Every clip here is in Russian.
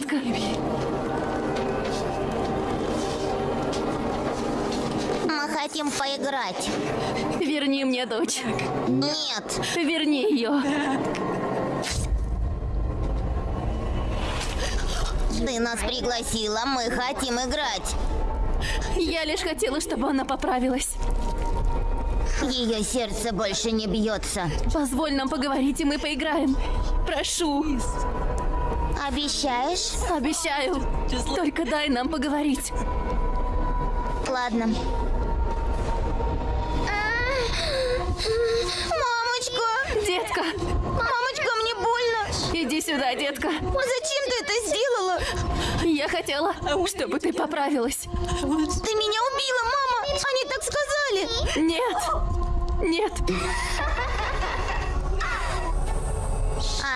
Детка. Мы хотим поиграть. Верни мне дочь. Нет. Верни ее. Ты нас пригласила, мы хотим играть. Я лишь хотела, чтобы она поправилась. Ее сердце больше не бьется. Позволь нам поговорить, и мы поиграем. Прошу. Обещаешь? Обещаю. Только дай нам поговорить. Ладно. Мамочка! Детка, Мамочка, мне больно! иди сюда, детка. Зачем ты это сделала? Я хотела, чтобы ты поправилась. Ты меня убила, мама! Они так сказали! Нет. Нет.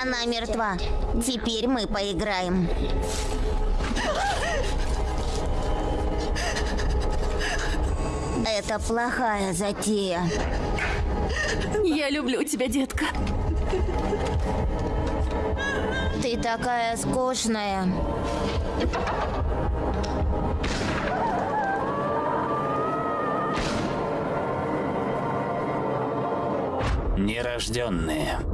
Она мертва. Теперь мы поиграем. Это плохая затея. Я люблю тебя, детка. Ты такая скучная. Нерожденные.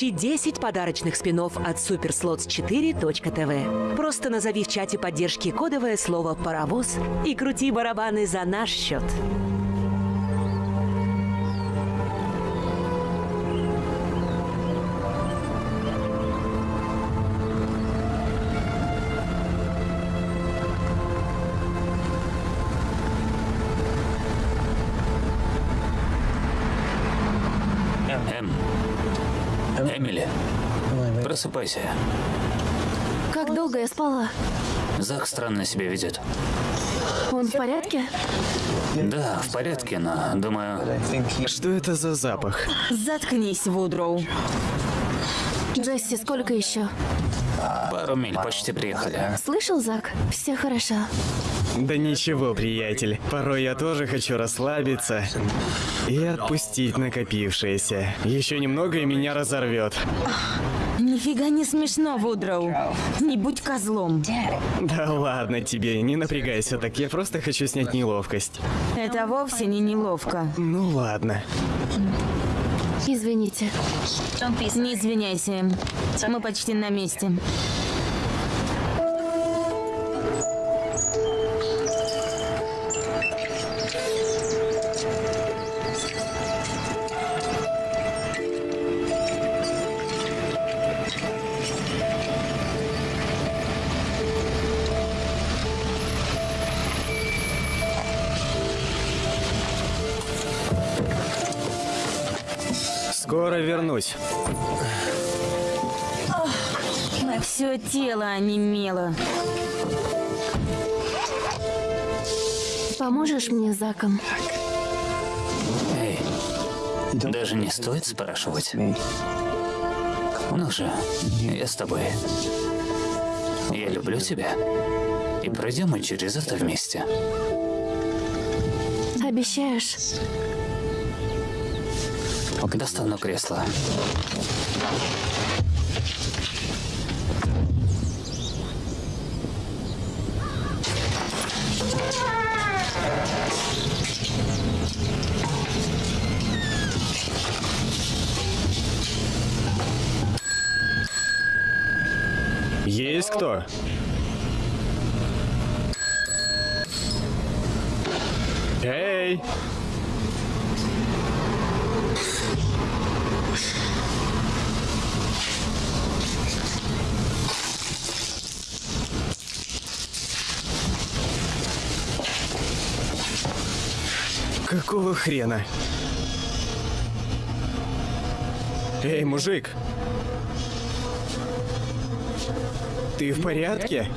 Получи 10 подарочных спинов от superslots4.tv. Просто назови в чате поддержки кодовое слово «паровоз» и крути барабаны за наш счет. Просыпайся. Как долго я спала? Зак странно себя ведет. Он в порядке? Да, в порядке, но, думаю, Что это за запах? Заткнись, Вудроу. Джесси, сколько еще? пару миль почти приехали. Слышал, Зак? Все хорошо. Да ничего, приятель. Порой я тоже хочу расслабиться и отпустить накопившееся. Еще немного и меня разорвет. Нифига не смешно, Вудроу. Не будь козлом. Да ладно тебе, не напрягайся так, я просто хочу снять неловкость. Это вовсе не неловко. Ну ладно. Извините. Не извиняйся. Мы почти на месте. Тело онемело. Поможешь мне Заком? Эй, даже не стоит спрашивать. Ну же, я с тобой. Я люблю тебя. И пройдем мы через это вместе. Обещаешь? Достану кресло. Есть кто? Эй! Какого хрена? Эй, мужик! Ты в порядке?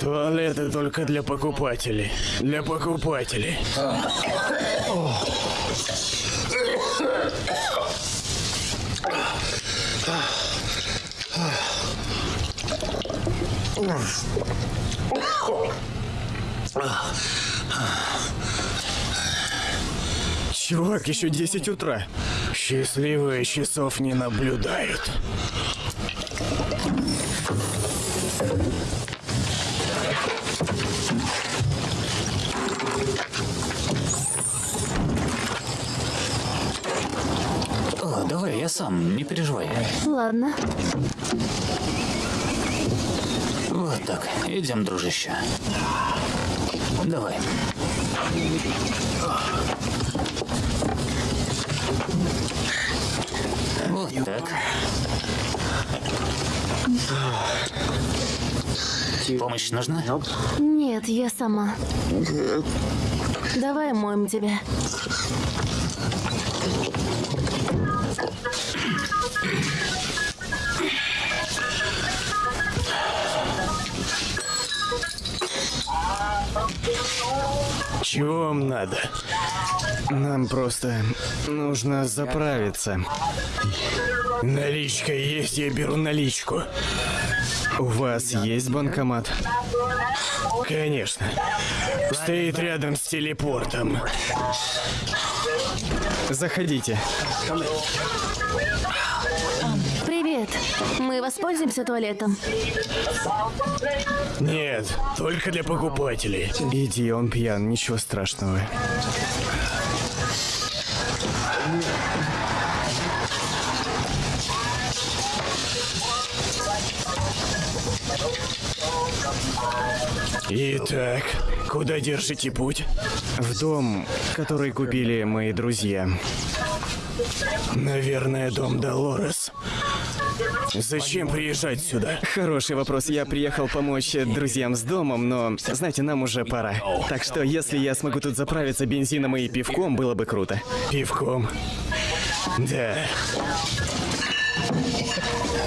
Туалеты только для покупателей. Для покупателей. Oh. Чувак, еще 10 утра. Счастливые часов не наблюдают. О, давай, я сам, не переживай. Ладно. Вот так, идем, дружище. Давай. Вот так. Помощь нужна? Нет, я сама. Давай моем тебя. Чего вам надо? Нам просто нужно заправиться. Наличка есть, я беру наличку. У вас есть банкомат? Конечно. Стоит рядом с телепортом. Заходите. Мы воспользуемся туалетом. Нет, только для покупателей. Иди, он пьян, ничего страшного. Итак, куда держите путь? В дом, который купили мои друзья. Наверное, дом Долорес. Зачем приезжать сюда? Хороший вопрос. Я приехал помочь друзьям с домом, но, знаете, нам уже пора. Так что, если я смогу тут заправиться бензином и пивком, было бы круто. Пивком? Да.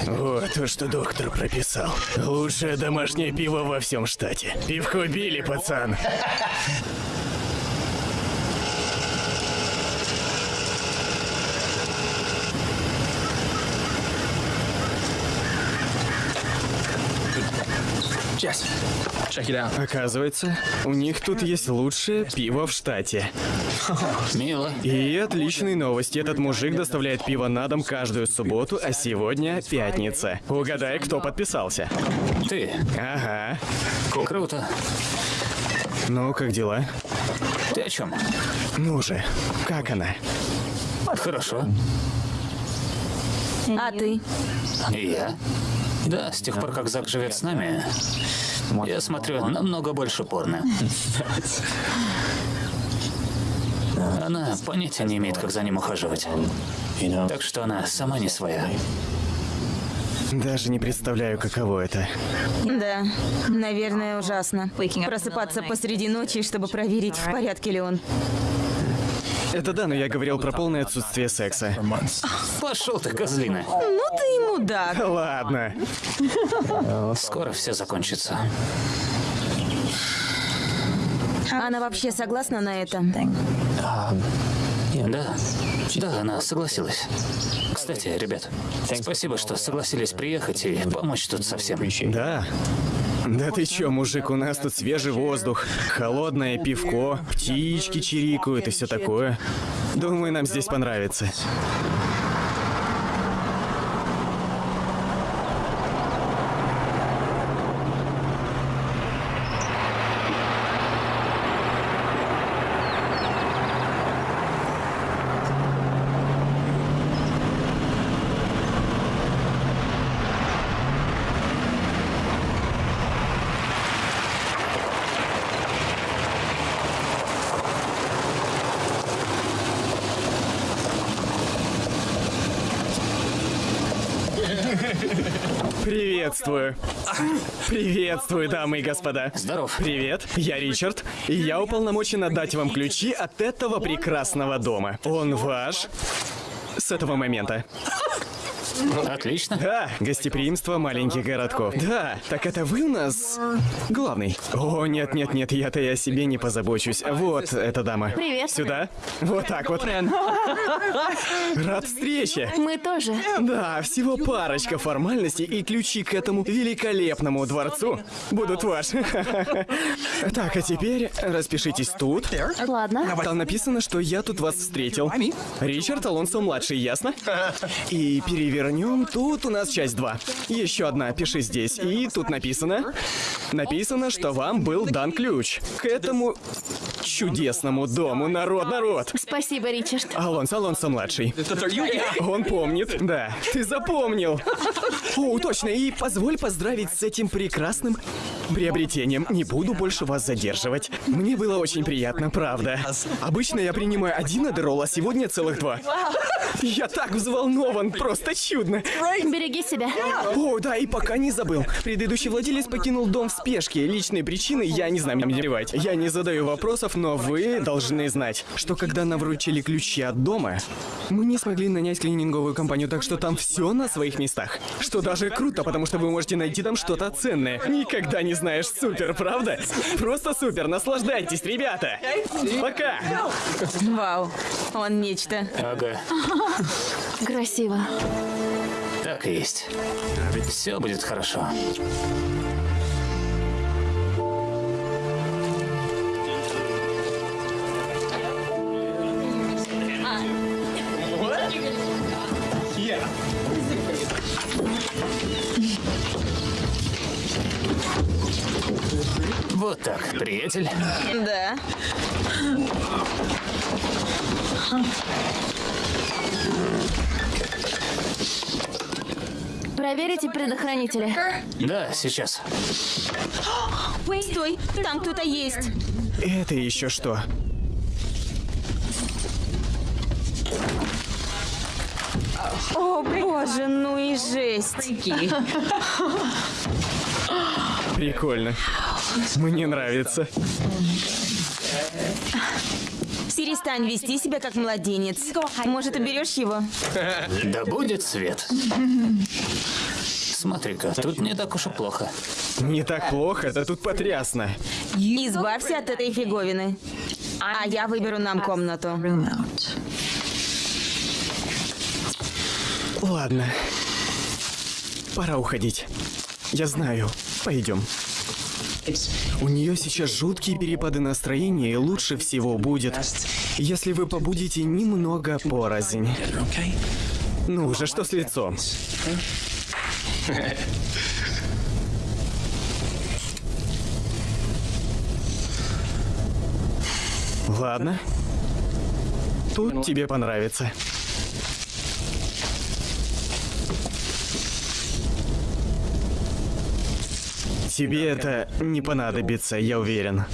Вот то, что доктор прописал. Лучшее домашнее пиво во всем штате. Пивко били, пацан. Оказывается, у них тут есть лучшее пиво в штате. Мило. И отличные новости. Этот мужик доставляет пиво на дом каждую субботу, а сегодня пятница. Угадай, кто подписался. Ты. Ага. Круто. Ну, как дела? Ты о чем? Ну же, как она? Хорошо. А ты? И я? Да, с тех пор, как Зак живет с нами, я смотрю намного больше порно. Она понятия не имеет, как за ним ухаживать. Так что она сама не своя. Даже не представляю, каково это. Да, наверное, ужасно. Просыпаться посреди ночи, чтобы проверить, в порядке ли он. Это да, но я говорил про полное отсутствие секса. Пошел ты, козлина. Ну ты и мудак. Ладно. Скоро все закончится. Она вообще согласна на это? Да, да, она согласилась. Кстати, ребят, спасибо, что согласились приехать и помочь тут совсем. Да. Да ты чё, мужик, у нас тут свежий воздух, холодное пивко, птички чирикают и все такое. Думаю, нам здесь понравится. Приветствую. Приветствую, дамы и господа. Здоров. Привет, я Ричард, и я уполномочен отдать вам ключи от этого прекрасного дома. Он ваш с этого момента. Отлично. Да, гостеприимство маленьких городков. Да, так это вы у нас главный? О, нет, нет, нет, я-то и о себе не позабочусь. Вот эта дама. Привет. Сюда. Вот так вот. Рад встрече. Мы тоже. Да, всего парочка формальностей и ключи к этому великолепному дворцу будут ваши. Так, а теперь распишитесь тут. Ладно. Там написано, что я тут вас встретил. Ричард Алонсо младший, ясно? И перевернем. Тут у нас часть 2. Еще одна, пиши здесь. И тут написано. Написано, что вам был дан ключ к этому чудесному дому. Народ, народ. Спасибо, Ричард. Алонсо Алонсо младший. Он помнит. Да, ты запомнил. О, точно. И позволь поздравить с этим прекрасным приобретением. Не буду больше вас задерживать. Мне было очень приятно, правда. Обычно я принимаю один адерол, а сегодня целых два. Я так взволнован, просто чудно. Береги себя. О, да, и пока не забыл. Предыдущий владелец покинул дом в спешке. Личные причины я не знаю, мне плевать. Я не задаю вопросов, но вы должны знать, что когда нам вручили ключи от дома, мы не смогли нанять клининговую компанию, так что там все на своих местах. Что даже круто, потому что вы можете найти там что-то ценное. Никогда не знаешь, супер, правда? Просто супер, наслаждайтесь, ребята. Пока. Вау, он нечто. Ага, Красиво. Так и есть. Все будет хорошо. Вот так, приятель. Да. Проверите предохранители. Да, сейчас. Стой, там кто-то есть. Это еще что? О боже, ну и жесть. Прикольно. Мне нравится. Перестань вести себя как младенец. Может, уберешь его? Да будет свет. Смотри-ка, тут не так уж и плохо. Не так плохо, да тут потрясно. Избавься от этой фиговины. А я выберу нам комнату. Ладно. Пора уходить. Я знаю. Пойдем. У нее сейчас жуткие перепады настроения, и лучше всего будет, если вы побудете немного порознь. Ну же, что с лицом? Ладно. Тут тебе понравится. Тебе это не понадобится, я уверен.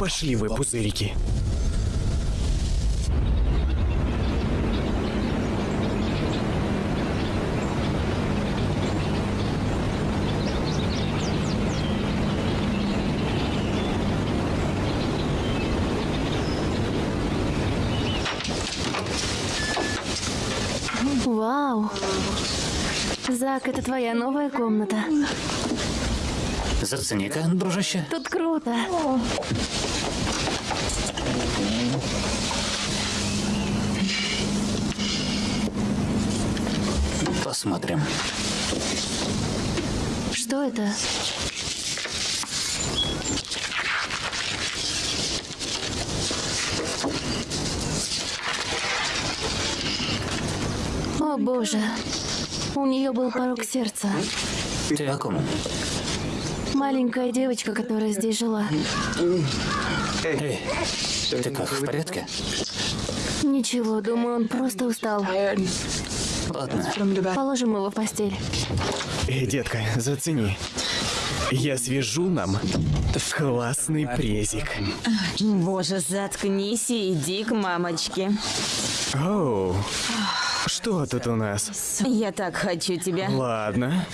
Пошли вы, пузырики. Вау. Зак, это твоя новая комната. Зацени-ка, дружище. Тут круто. Посмотрим. Что это? О боже. У нее был порог сердца. Ты о ком? Маленькая девочка, которая здесь жила. Эй, ты как, в порядке? Ничего, думаю, он просто устал. Ладно. Положим его в постель. Эй, детка, зацени. Я свяжу нам классный презик. Боже, заткнись и иди к мамочке. Оу. Что тут у нас? Я так хочу тебя. Ладно.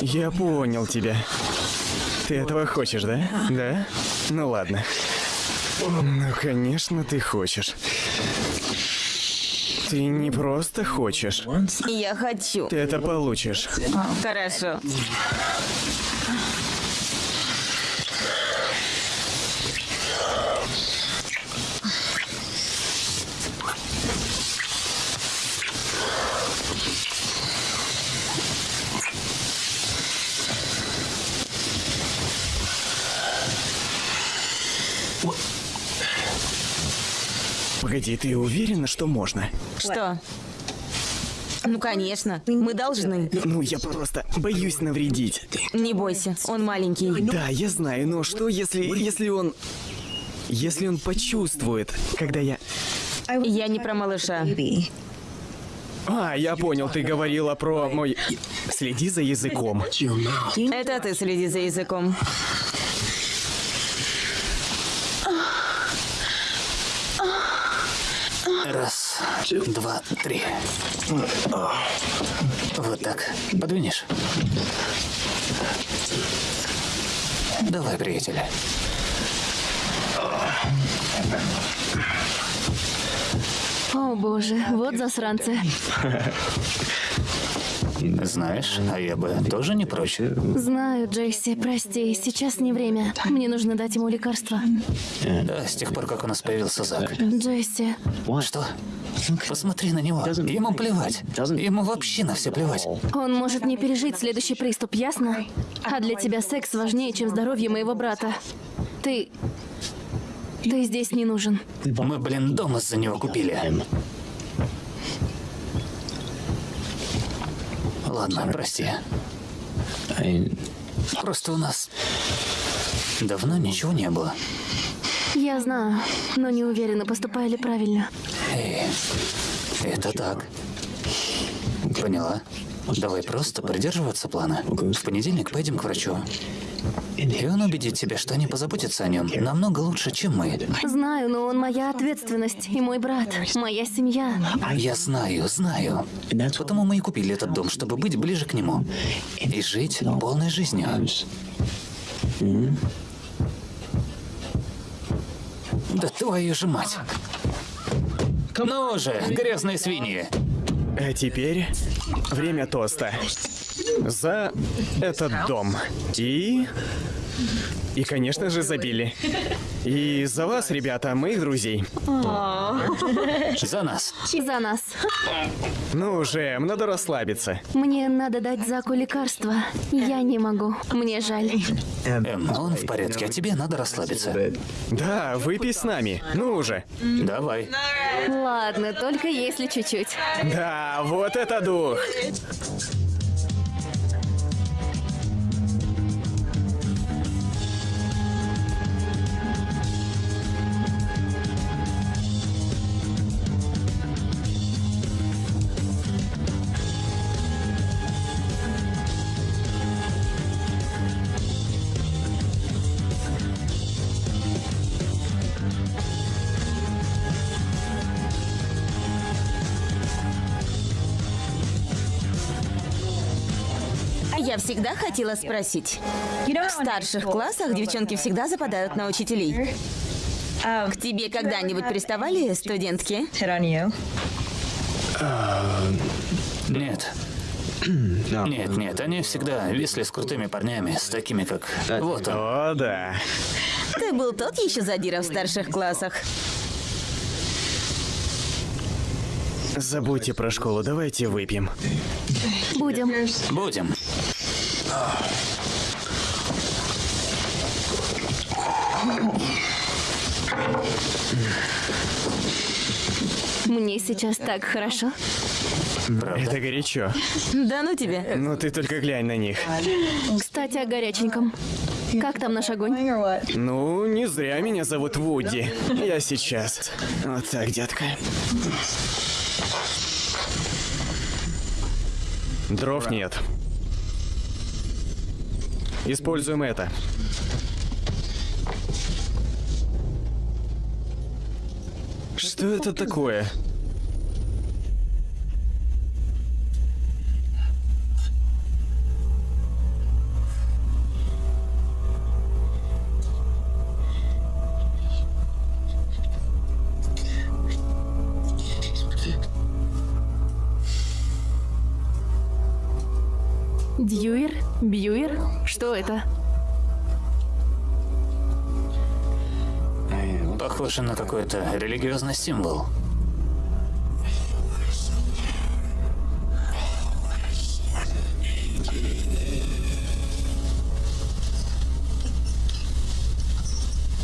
Я понял тебя. Ты этого хочешь, да? Да? Ну ладно. Ну, конечно, ты хочешь. Ты не просто хочешь. Я хочу. Ты это получишь. Хорошо. Погоди, ты уверена, что можно? Что? Ну, конечно. Мы должны. Ну, я просто боюсь навредить. Не бойся, он маленький. Да, я знаю, но что если... если он... Если он почувствует, когда я... Я не про малыша. А, я понял, ты говорила про мой... Следи за языком. Это ты следи за языком. Раз, два, три. Вот так. Подвинешь? Давай, приятель. О боже, вот засранцы. Знаешь, а я бы тоже не прочь. Знаю, Джейси, прости, сейчас не время. Мне нужно дать ему лекарство. Да, с тех пор, как у нас появился Зак. Джейси, Что? Посмотри на него. Ему плевать. Ему вообще на все плевать. он может не пережить следующий приступ, ясно? А для тебя секс важнее, чем здоровье моего брата. Ты... Ты здесь не нужен. Мы, блин, дом из-за него купили. Ладно, прости. Просто у нас давно ничего не было. Я знаю, но не уверена, поступаю ли правильно. Эй, это так. Поняла? Давай просто придерживаться плана. В понедельник поедем к врачу. И он убедит тебя, что они позаботятся о нем намного лучше, чем мы. Знаю, но он моя ответственность и мой брат, моя семья. Я знаю, знаю. Потому мы и купили этот дом, чтобы быть ближе к нему. И жить полной жизнью. Да твою же мать. Ну же, грязные свиньи. А теперь время тоста. За этот дом. И... И, конечно же, забили. И за вас, ребята, моих друзей. За нас. За нас. Ну уже, надо расслабиться. Мне надо дать Заку лекарство. Я не могу. Мне жаль. Эм, он в порядке, а тебе надо расслабиться. Да, выпей с нами. Ну уже. Давай. Ладно, только если чуть-чуть. Да, вот это дух. Всегда хотела спросить. В старших классах девчонки всегда западают на учителей. К тебе когда-нибудь приставали студентки? Нет. Нет, нет, они всегда висли с крутыми парнями, с такими как... Вот он. О, да. Ты был тот еще задира в старших классах. Забудьте про школу, давайте выпьем. Будем. Будем. Мне сейчас так хорошо. Правда? Это горячо. Да ну тебе. Ну ты только глянь на них. Кстати, о горяченьком. Как там наш огонь? Ну, не зря меня зовут Вуди. Я сейчас. Вот так, детка. Дров нет. Используем это. Что это такое? Дьюер? Бьюер? Что это? Похоже на какой-то религиозный символ.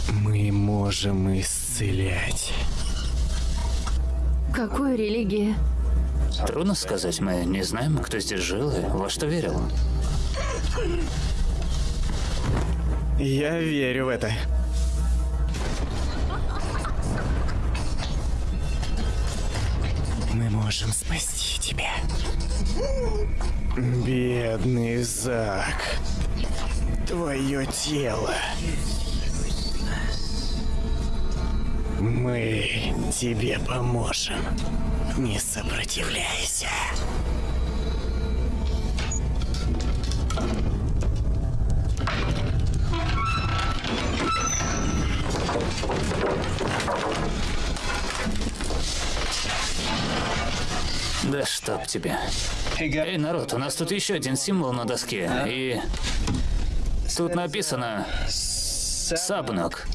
Мы можем исцелять. Какой религии? Трудно сказать, мы не знаем, кто здесь жил и во что верил. Я верю в это. Мы можем спасти тебя. Бедный Зак. Твое тело. Мы тебе поможем. Не сопротивляйся. Да чтоб тебя. Эй, народ, у нас тут еще один символ на доске. И тут написано Сабнок.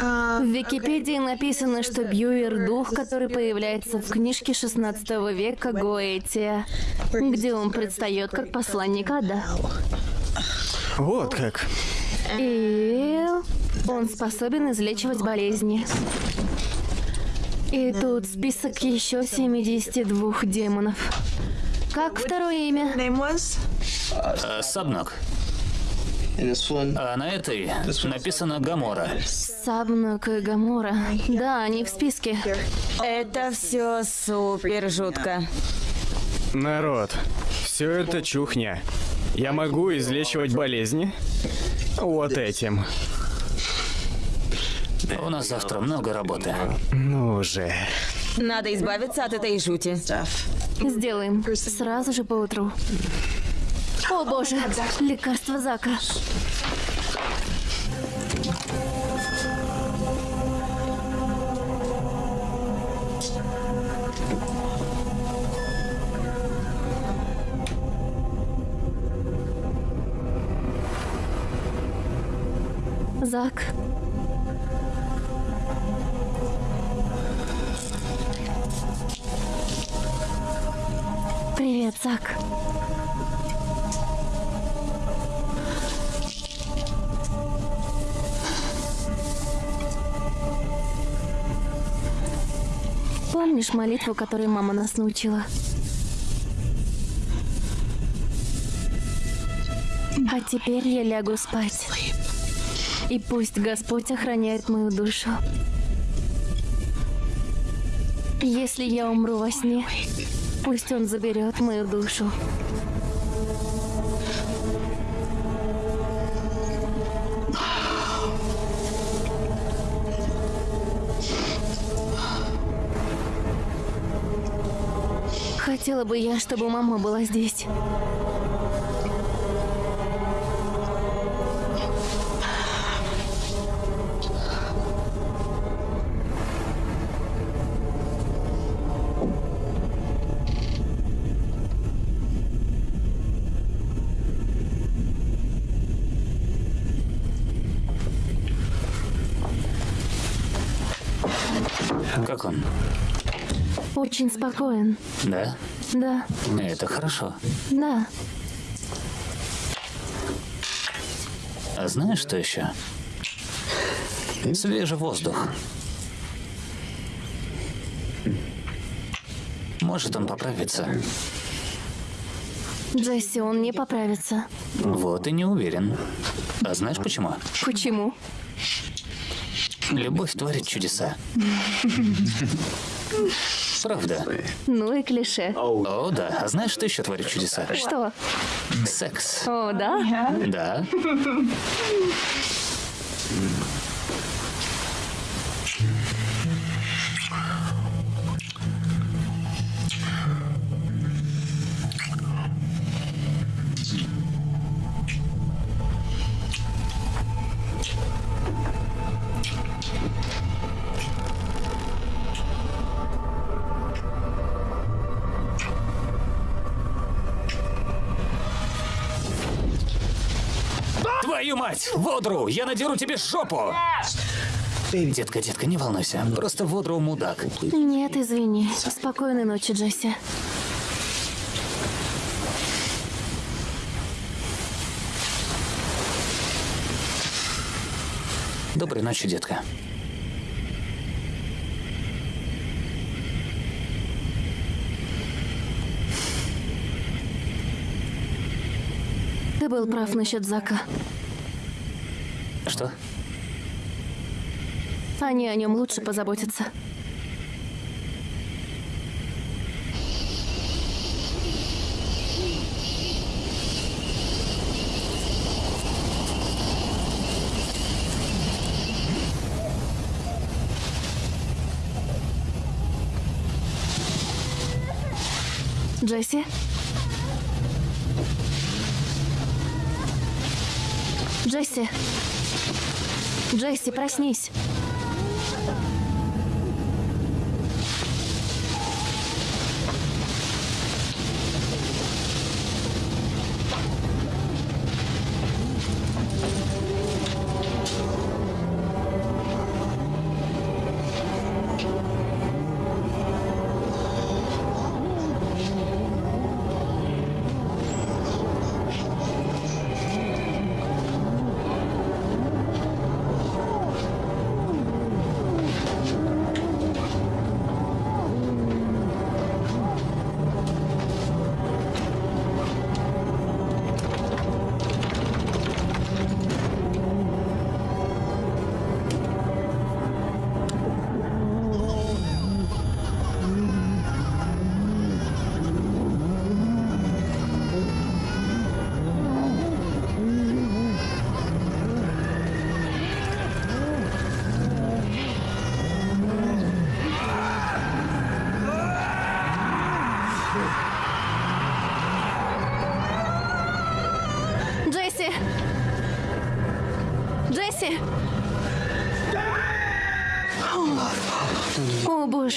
В Википедии написано, что Бьюер — дух, который появляется в книжке 16 века Гоэтия, где он предстает как посланник ада. Вот как. И он способен излечивать болезни. И тут список еще 72 демонов. Как второе имя? Э, Сабнок. А на этой написано Гамора. Сабнук и Гамора. Да, они в списке. Это все супер жутко. Народ, все это чухня. Я могу излечивать болезни вот этим. У нас завтра много работы. Ну же. Надо избавиться от этой жути. Сделаем. Сразу же поутру. О боже, лекарство Зака. Зак. Привет, Зак. Помнишь молитву, которой мама нас научила? А теперь я лягу спать. И пусть Господь охраняет мою душу. Если я умру во сне, пусть Он заберет мою душу. Хотела бы я, чтобы мама была здесь. Очень спокоен. Да? Да, Это хорошо. да. А знаешь, что еще? Свежий воздух. Может он поправится. Джесси, он не поправится. Вот и не уверен. А знаешь почему? Почему? Любовь творит чудеса. Правда. Ну и клише. О, да. А знаешь, что еще творит чудеса? Что? Секс. О, да? Да. Водру! Я надеру тебе жопу! Детка, детка, не волнуйся. Просто Водру мудак. Нет, извини. Спокойной ночи, Джесси. Доброй ночи, детка. Ты был прав насчет Зака. Что? Они о нем лучше позаботятся. Джесси? Джесси? Джесси, проснись.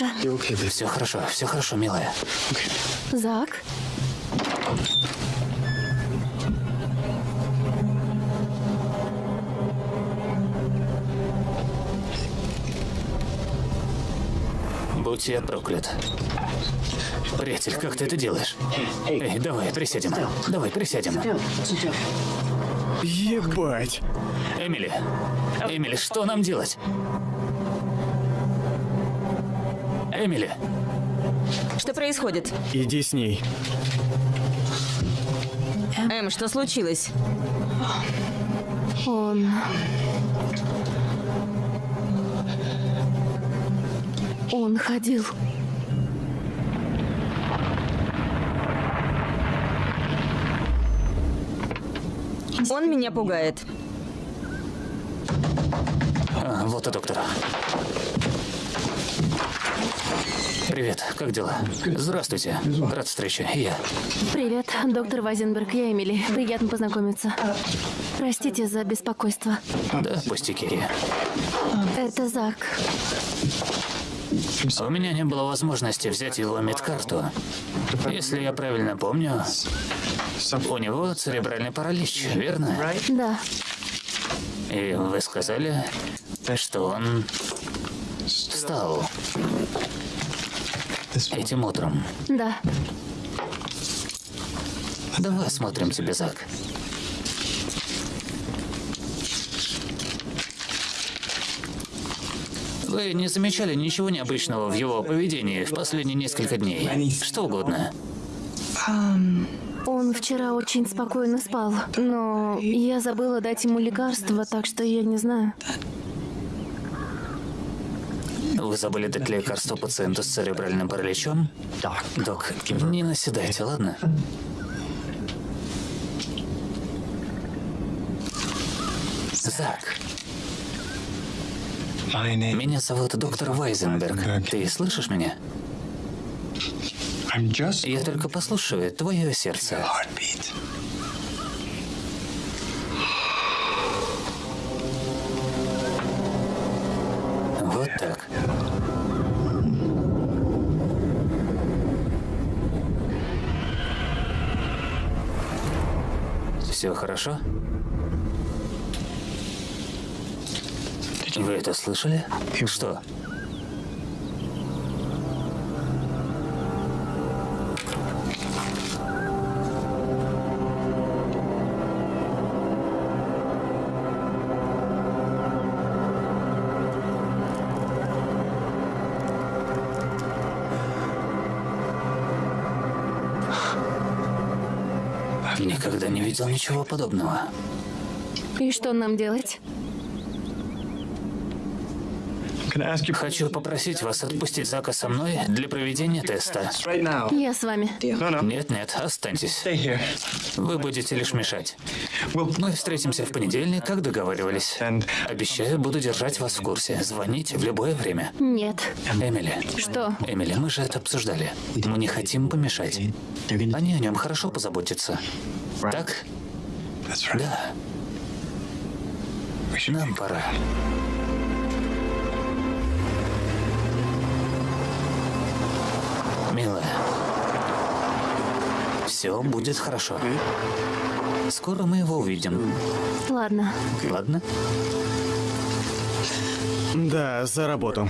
Боже. Все хорошо, все хорошо, милая. Зак? Будь я проклят. Приятель, как ты это делаешь? Эй, давай, присядем. Давай, присядем. Ебать. Эмили, Эмили, что нам делать? Эмили, Что происходит? Иди с ней. Эм, что случилось? Он... Он ходил. Он меня пугает. а, вот и доктор. Привет, как дела? Здравствуйте. Рад встрече. Я. Привет, доктор Вайзенберг, я Эмили. Приятно познакомиться. Простите за беспокойство. Да, пустяки. Это Зак. У меня не было возможности взять его медкарту. Если я правильно помню, у него церебральный паралич, верно? Да, И вы сказали, что он встал этим утром. да. Давай осмотрим тебя, Зак. Вы не замечали ничего необычного в его поведении в последние несколько дней? Что угодно. Он вчера очень спокойно спал, но я забыла дать ему лекарство, так что я не знаю. Вы забыли дать лекарство пациенту с церебральным параличом? Док, не наседайте, ладно? Зак, меня зовут доктор Вайзенберг. Ты слышишь меня? Я только послушаю твое сердце. Все хорошо? Вы это слышали? Что? Видел ничего подобного. И что нам делать? Хочу попросить вас отпустить Зака со мной для проведения теста. Я с вами. Нет-нет, останьтесь. Вы будете лишь мешать. Мы встретимся в понедельник, как договаривались. Обещаю, буду держать вас в курсе. Звоните в любое время. Нет. Эмили. Что? Эмили, мы же это обсуждали. Мы не хотим помешать. Они о нем хорошо позаботятся. Так? Да. Нам пора. Милая, все будет хорошо. Скоро мы его увидим. Ладно. Ладно? Да, за работу.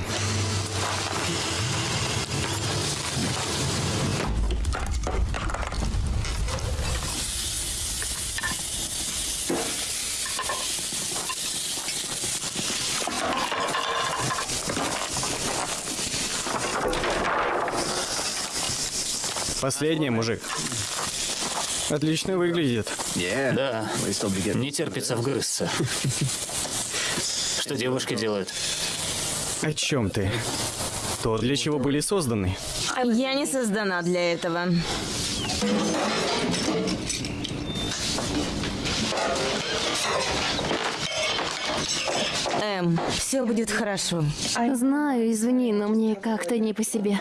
Последний мужик. Отлично выглядит. Да. Не терпится вгрызться. Что девушки делают? О чем ты? То, для чего были созданы. Я не создана для этого. Эм, все будет хорошо. Знаю, извини, но мне как-то не по себе.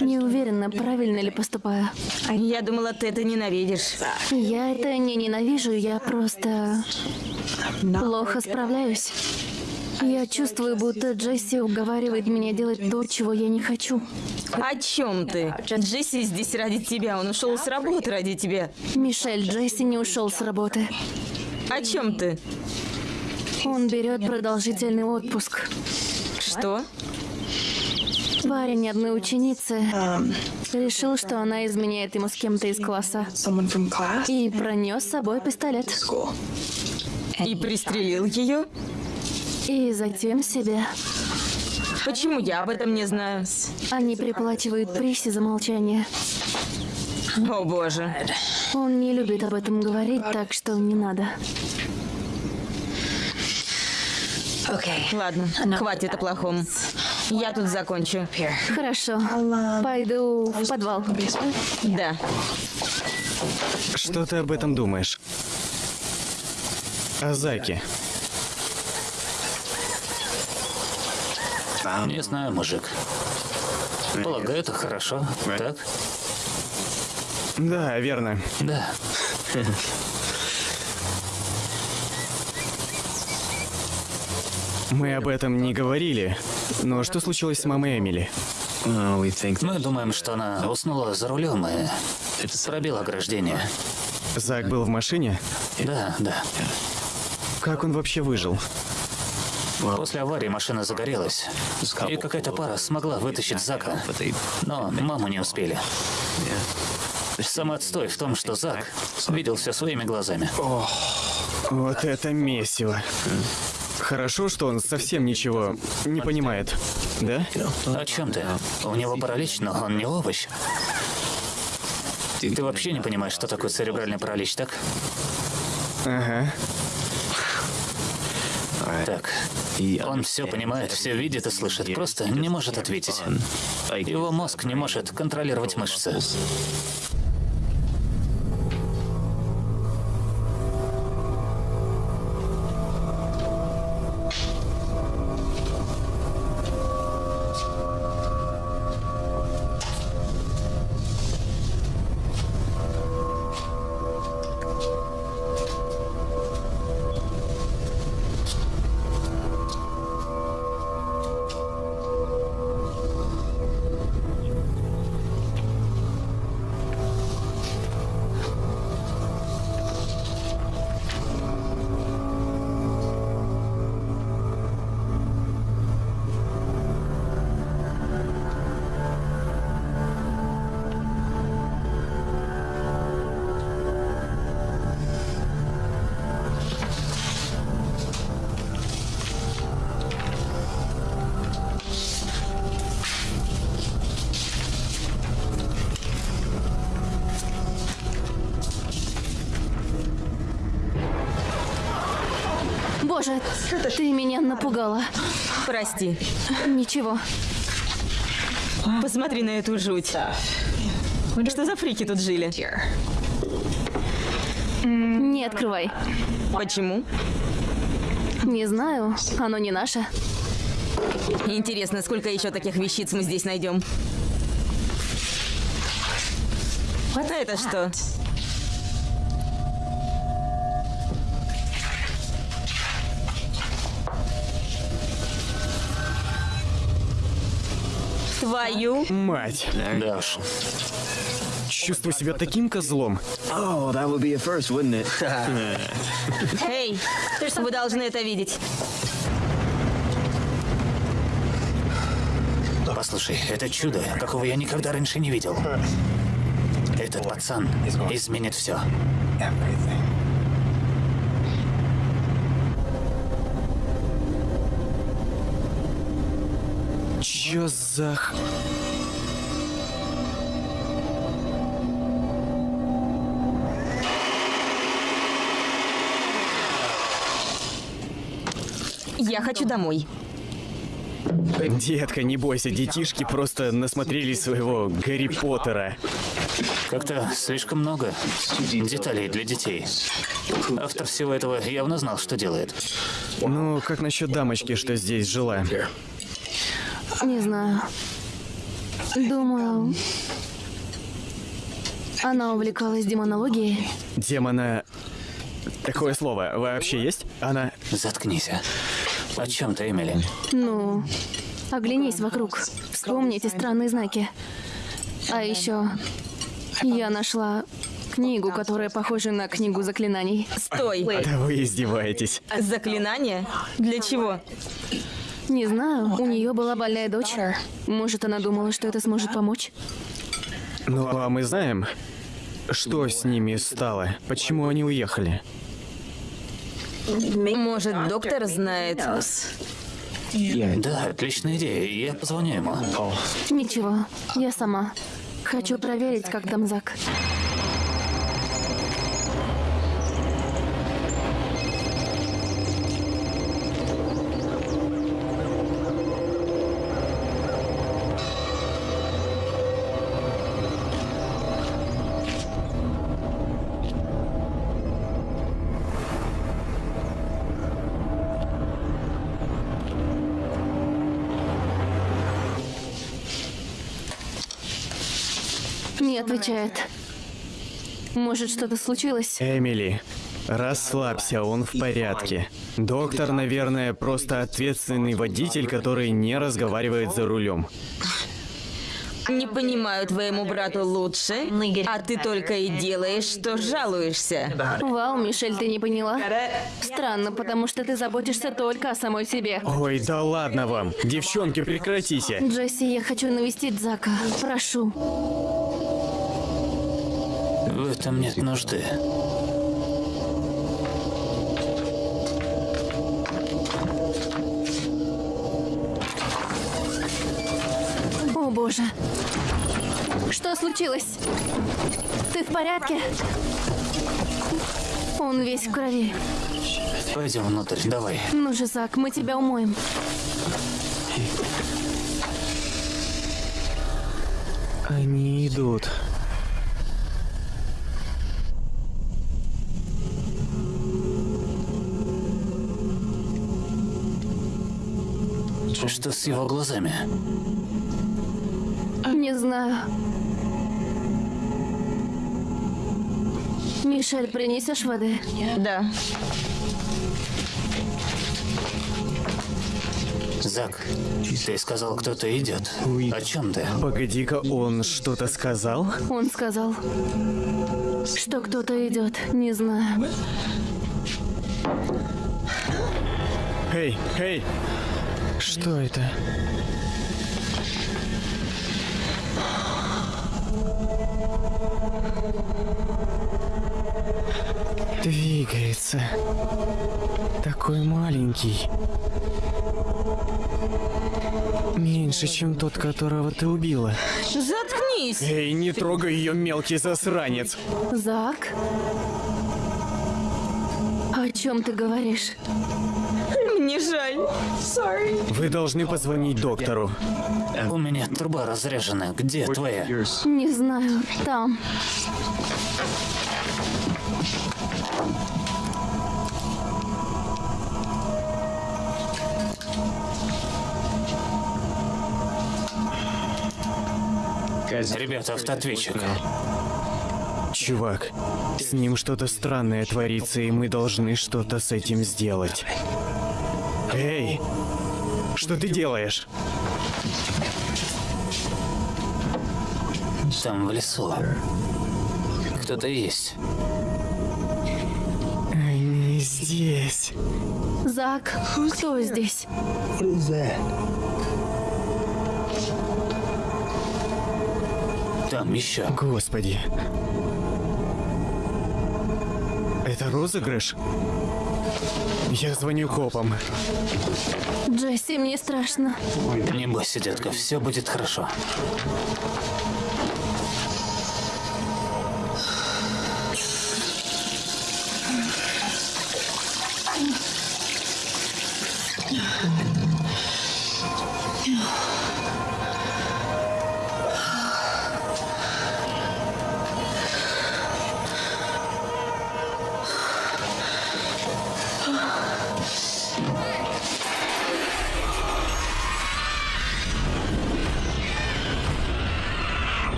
Не уверена, правильно ли поступаю. Я думала, ты это ненавидишь. Я это не ненавижу, я просто плохо справляюсь. Я чувствую, будто Джесси уговаривает меня делать то, чего я не хочу. О чем ты? Джесси здесь ради тебя. Он ушел с работы ради тебя. Мишель, Джесси не ушел с работы. О чем ты? Он берет продолжительный отпуск. Что? Парень одной ученицы решил, что она изменяет ему с кем-то из класса. И пронес с собой пистолет. И пристрелил ее? И затем себя. Почему я об этом не знаю? Они приплачивают Приси за молчание. О боже. Он не любит об этом говорить, так что не надо. Ладно, хватит о плохом. Я тут закончу. Хорошо. Пойду в подвал. Да. Что ты об этом думаешь? О Заке. Не знаю, мужик. Полагаю, это хорошо, так? Да, верно. Да. Мы об этом не говорили. Но что случилось с мамой Эмили? Мы думаем, что она уснула за рулем и пробила ограждение. Зак был в машине? Да, да. Как он вообще выжил? После аварии машина загорелась, и какая-то пара смогла вытащить Зака, но маму не успели. Самый отстой в том, что Зак видел все своими глазами. Вот это месиво. Хорошо, что он совсем ничего не понимает. Да? О чем ты? У него паралич, но он не овощ. Ты вообще не понимаешь, что такое церебральный паралич, так? Ага. Так, Он все понимает, все видит и слышит, просто не может ответить. Его мозг не может контролировать мышцы. Прости. Ничего. Посмотри на эту жуть. Что за фрики тут жили? Не открывай. Почему? Не знаю, оно не наше. Интересно, сколько еще таких вещиц мы здесь найдем? А это что? Твою. Мать, Да уж. чувствую себя таким козлом. Oh, that would be a first, wouldn't it? Эй, вы должны это видеть. Послушай, это чудо, какого я никогда раньше не видел. Этот пацан изменит все. Чё за... х- Я хочу домой. Детка, не бойся, детишки просто насмотрелись своего Гарри Поттера. Как-то слишком много деталей для детей. Автор всего этого явно знал, что делает. Ну, как насчет дамочки, что здесь жила? Не знаю. Думаю, она увлекалась демонологией. Демона... Такое слово вообще есть? Она... Заткнись. а. О чем ты, Эмили? Ну, оглянись вокруг. Вспомни эти странные знаки. А еще я нашла книгу, которая похожа на книгу заклинаний. Стой. Да вы издеваетесь. Заклинание? Для чего? Не знаю, у нее была больная дочь. Может, она думала, что это сможет помочь? Ну, а мы знаем, что с ними стало? Почему они уехали? Может, доктор знает? Да, отличная идея. Я позвоню ему. Ничего, я сама. Хочу проверить, как там Зак. Отвечает. Может, что-то случилось? Эмили, расслабься, он в порядке. Доктор, наверное, просто ответственный водитель, который не разговаривает за рулем. Не понимаю твоему брату лучше, а ты только и делаешь, что жалуешься. Вау, Мишель, ты не поняла? Странно, потому что ты заботишься только о самой себе. Ой, да ладно вам. Девчонки, прекратите. Джесси, я хочу навестить Зака. Прошу. В этом нет нужды. О боже. Что случилось? Ты в порядке? Он весь в крови. Пойдем внутрь, давай. Ну же, Зак, мы тебя умоем. Они идут. Что с его глазами? Не знаю. Мишель, принесешь воды? Да. Зак, ты сказал, кто-то идет. О чем ты? Погоди-ка, он что-то сказал? Он сказал, что кто-то идет. Не знаю. Эй, эй! Что это? Двигается. Такой маленький. Меньше, чем тот, которого ты убила. Заткнись! Эй, не трогай ее, мелкий засранец. Зак? О чем ты говоришь? Вы должны позвонить доктору. У меня труба разряжена. Где твоя? Не знаю. Там. Ребята, автоответчик. Чувак, с ним что-то странное творится, и мы должны что-то с этим сделать. Что ты делаешь? Там в лесу. Кто-то есть. Они здесь. Зак, кто здесь? Там еще. Господи. Это розыгрыш? Я звоню копам. Джесси, мне страшно. Не бойся, детка, все будет хорошо.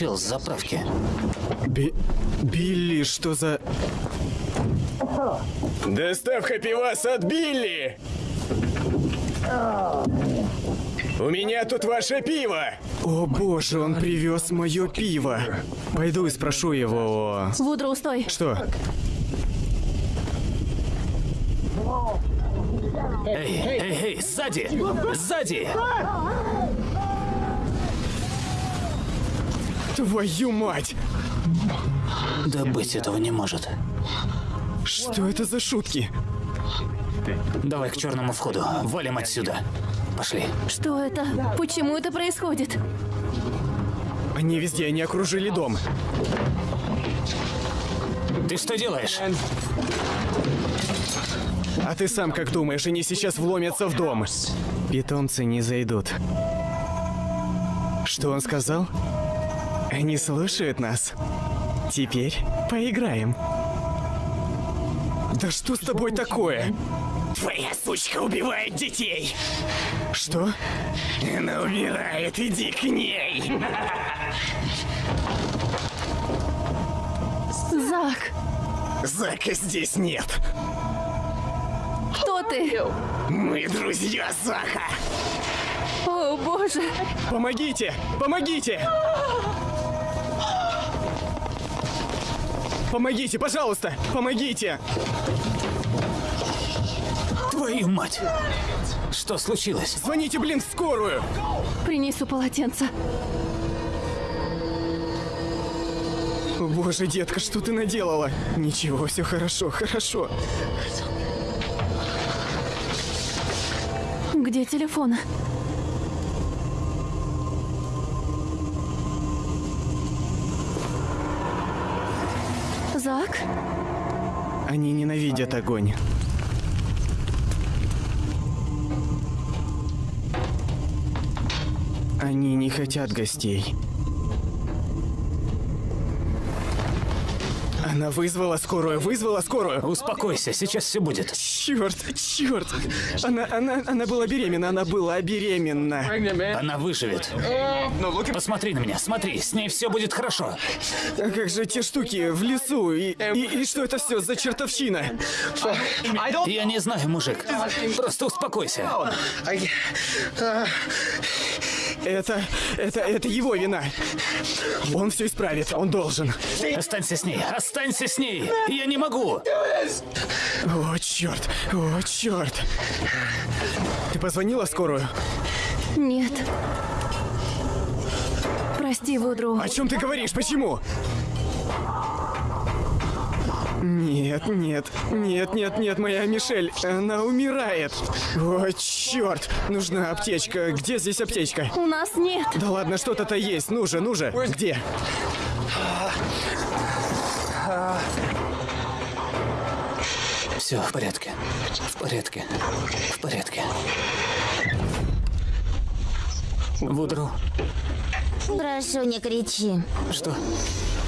Чел с заправки. Би... Билли, что за... Доставка пиваса от Билли! У меня тут ваше пиво! О боже, он привез мое пиво. Пойду и спрошу его. о- Вудроу, стой. Что? Эй, эй, эй, сзади! Сзади! Твою мать! Да быть этого не может. Что это за шутки? Давай к черному входу. Валим отсюда. Пошли. Что это? Почему это происходит? Они везде, они окружили дом. Ты что делаешь? А ты сам как думаешь, они сейчас вломятся в дом? Питомцы не зайдут. Что он сказал? Они слушают нас. Теперь поиграем. Да что с тобой такое? Твоя сучка убивает детей. Что? Она умирает, иди к ней. Зак, Зака здесь нет. кто ты? Мы друзья Зака. О, боже. Помогите! Помогите! Помогите, пожалуйста! Помогите! Твою мать! Что случилось? Звоните, блин, в скорую! Принесу полотенце. О, Боже, детка, что ты наделала? Ничего, все хорошо, хорошо. Где телефон? Они ненавидят огонь. Они не хотят гостей. Она вызвала скорую, вызвала скорую. Успокойся, сейчас все будет. Черт, черт. Она, она, она была беременна, она была беременна. Она выживет. Посмотри на меня, смотри, с ней все будет хорошо. А как же те штуки в лесу? И, и, и что это все за чертовщина? Я не знаю, мужик. Просто успокойся. Это, это, это его вина. Он все исправит, он должен. Останься с ней, останься с ней. Я не могу. О, черт, о, черт. Ты позвонила скорую? Нет. Прости, Вудру. О чем ты говоришь? Почему? Нет, нет, нет, нет, нет, моя Мишель, она умирает. О, черт, нужна аптечка. Где здесь аптечка? У нас нет. Да ладно, что-то-то есть. Ну же, ну же. Где? Все в порядке. В порядке. В порядке. Вудру, Прошу, не кричи. что?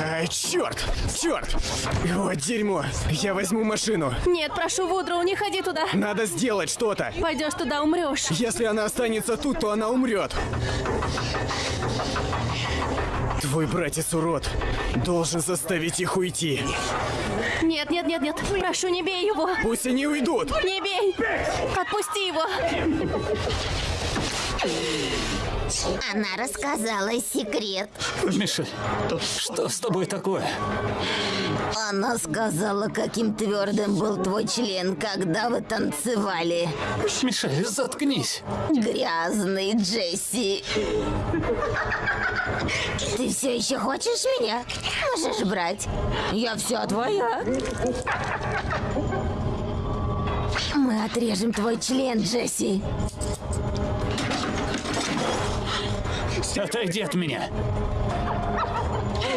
Ай, черт, черт. О, дерьмо. Я возьму машину. Нет, прошу, Вудру, не ходи туда. Надо сделать что-то. Пойдешь туда, умрешь. Если она останется тут, то она умрет. Твой братец урод. Должен заставить их уйти. Нет, нет, нет, нет. Прошу, не бей его. Пусть они уйдут. Не бей. Отпусти его. Она рассказала секрет. Мишель, что с тобой такое? Она сказала, каким твердым был твой член, когда вы танцевали. Мишель, заткнись. Грязный Джесси. Ты все еще хочешь меня? Можешь брать. Я все твоя. Мы отрежем твой член, Джесси. Отойди от меня.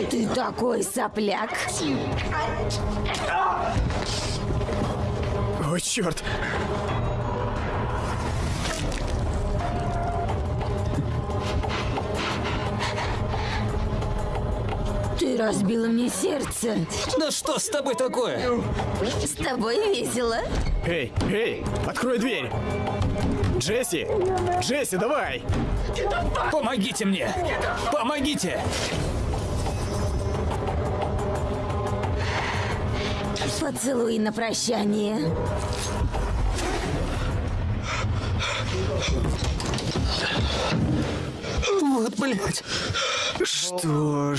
Ты такой сопляк. О, черт. Ты разбила мне сердце. Да что с тобой такое? С тобой весело. Эй, эй, открой дверь. Джесси, Джесси, давай. Помогите мне! Помогите! Поцелуй на прощание. Вот, блядь. Что,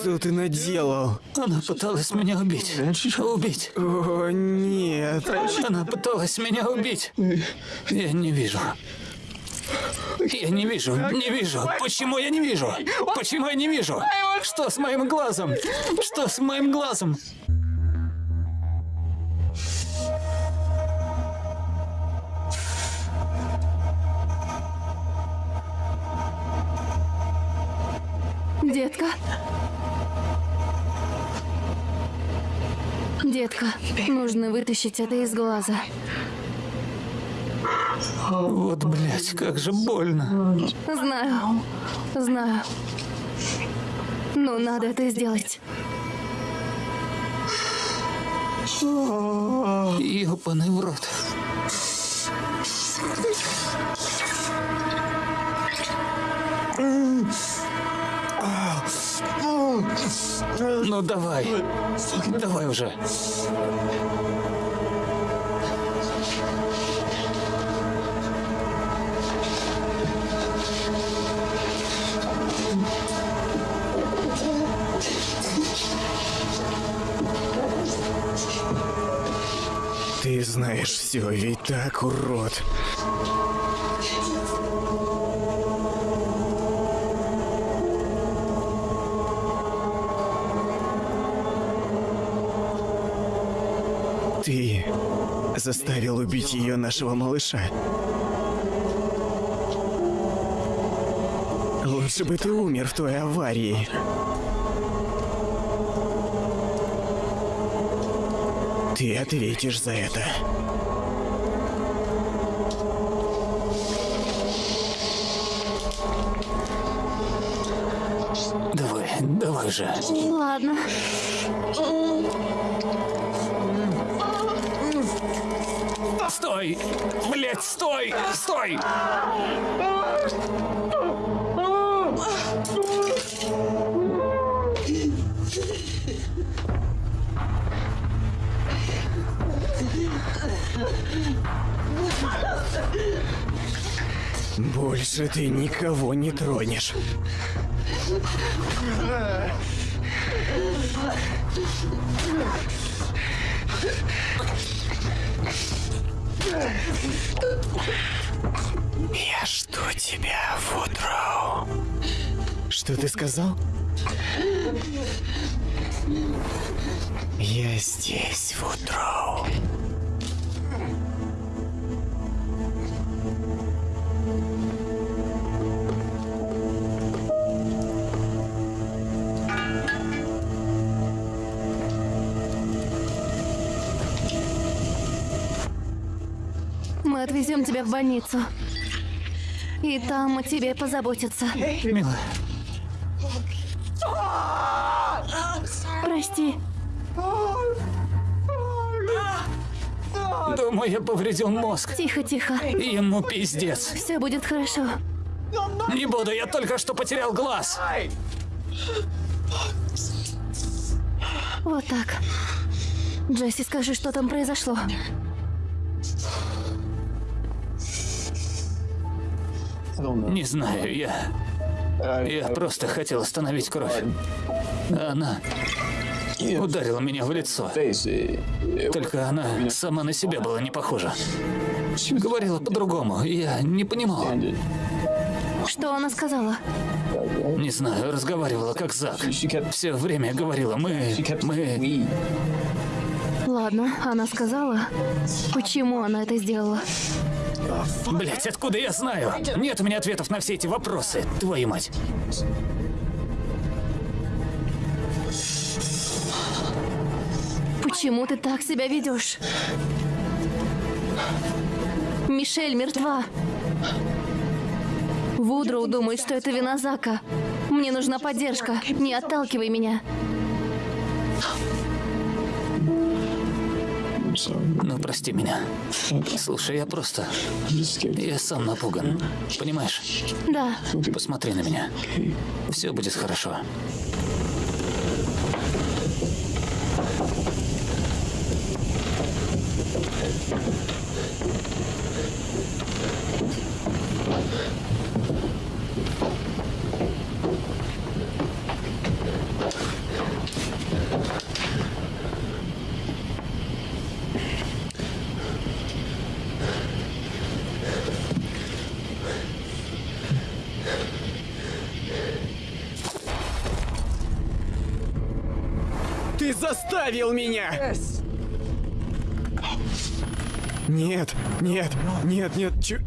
что ты наделал? Она пыталась меня убить. Убить. О, нет. Она пыталась меня убить. Я не вижу. Я не вижу, не вижу. Почему я не вижу? Почему я не вижу? Что с моим глазом? Что с моим глазом? Детка. Детка, нужно вытащить это из глаза. Вот, блядь, как же больно. Знаю. Знаю. Ну, надо это сделать. Ёбаный в рот. Ну давай. Давай уже. Ты знаешь все, ведь так, урод. Заставил убить ее нашего малыша. Лучше бы ты умер в той аварии. Ты ответишь за это. Давай, давай же. Ладно. Стой! Блядь, стой! Стой! Больше ты никого не тронешь. Я жду тебя, Вудроу. Что ты сказал? Я здесь, Вудроу. Отвезем тебя в больницу. И там о тебе позаботятся. Милая, Прости. думаю, я повредил мозг. Тихо, тихо. Ему пиздец. Все будет хорошо. Не буду, я только что потерял глаз. Вот так. Джесси, скажи, что там произошло. Не знаю, я... Я просто хотел остановить кровь. Она ударила меня в лицо. Только она сама на себя была не похожа. Говорила по-другому, я не понимал. Что она сказала? Не знаю, разговаривала как Зак. Все время говорила, мы... мы... Ладно, она сказала. Почему она это сделала? Блять, откуда я знаю? Нет у меня ответов на все эти вопросы, твою мать. Почему ты так себя ведешь? Мишель мертва. Вудроу думает, что это вина Зака. Мне нужна поддержка. Не отталкивай меня. Ну, прости меня. Слушай, я просто... Я сам напуган. Понимаешь? Да, Посмотри на меня. Все будет хорошо. Ты заставил меня! Нет, нет, нет, нет, чё...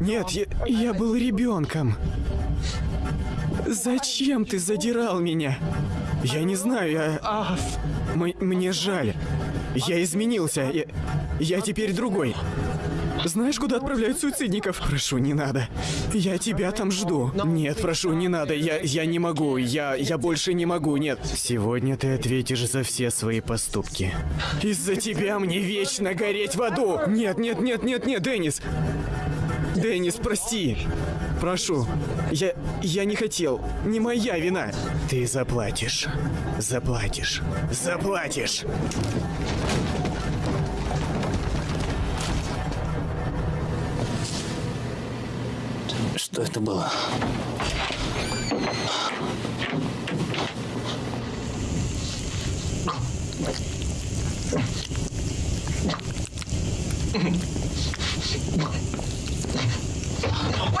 Нет, я, я был ребенком. Зачем ты задирал меня? Я не знаю, я... М- мне жаль. Я изменился. Я, я теперь другой. Знаешь, куда отправляют суицидников? Прошу, не надо. Я тебя там жду. Нет, прошу, не надо. Я, я не могу. Я, я больше не могу. Нет. Сегодня ты ответишь за все свои поступки. Из-за тебя мне вечно гореть в аду. Нет, нет, нет, нет, нет, Деннис. Деннис, прости. Прошу. Я... я не хотел. Не моя вина. Ты заплатишь. Заплатишь. Заплатишь. Что это было?